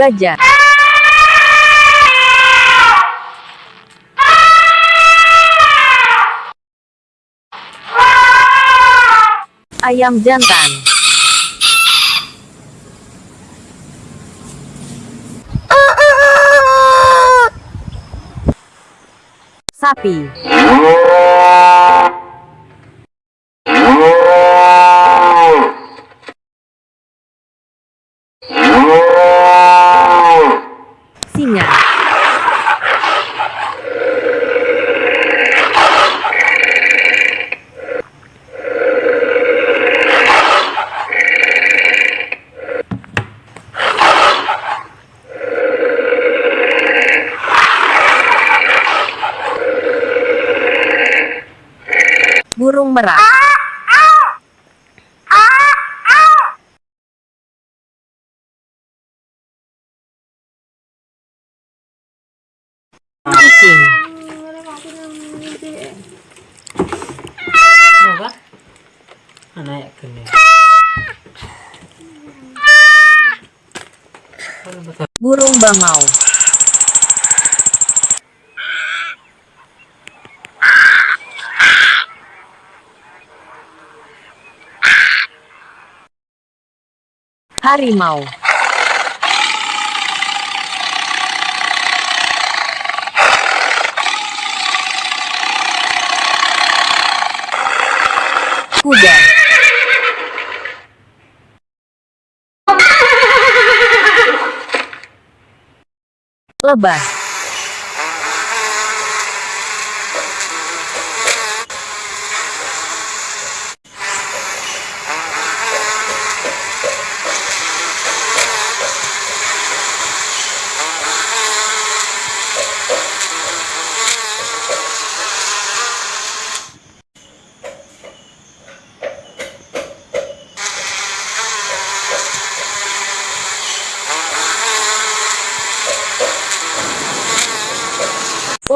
Gajah. Ayam jantan. Sapi. Burung merak. Anak kene. Burung bangau. Harimau. Kuda. Lebah.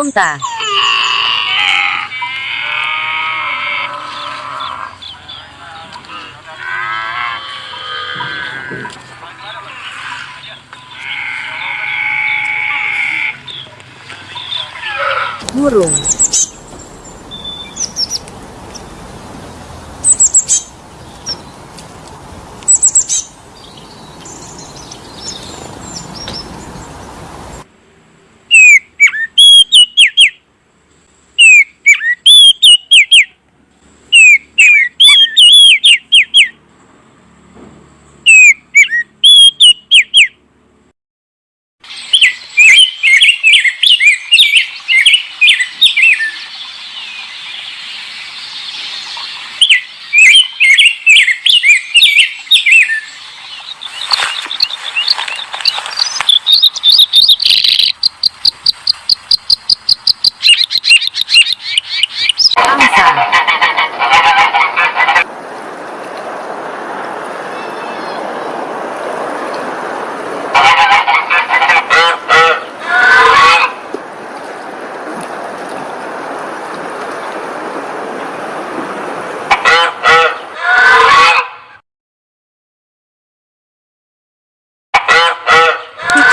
Unta. Burung.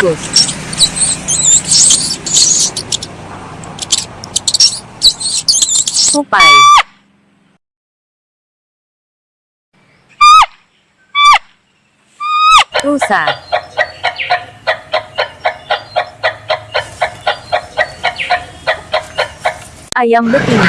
Tikus. Tupai. Rusa. Ayam betina.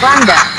Banda.